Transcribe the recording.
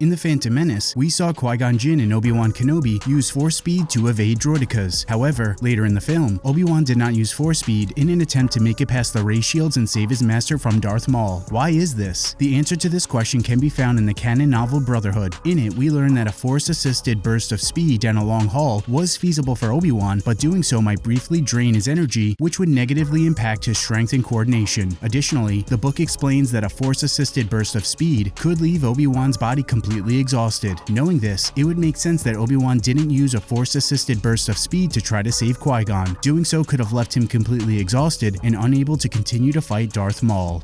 In The Phantom Menace, we saw Qui-Gon Jinn and Obi-Wan Kenobi use Force Speed to evade droidekas. However, later in the film, Obi-Wan did not use Force Speed in an attempt to make it past the ray shields and save his master from Darth Maul. Why is this? The answer to this question can be found in the canon novel Brotherhood. In it, we learn that a Force-assisted burst of speed down a long haul was feasible for Obi-Wan, but doing so might briefly drain his energy, which would negatively impact his strength and coordination. Additionally, the book explains that a Force-assisted burst of speed could leave Obi-Wan's body completely completely exhausted. Knowing this, it would make sense that Obi-Wan didn't use a force-assisted burst of speed to try to save Qui-Gon. Doing so could have left him completely exhausted and unable to continue to fight Darth Maul.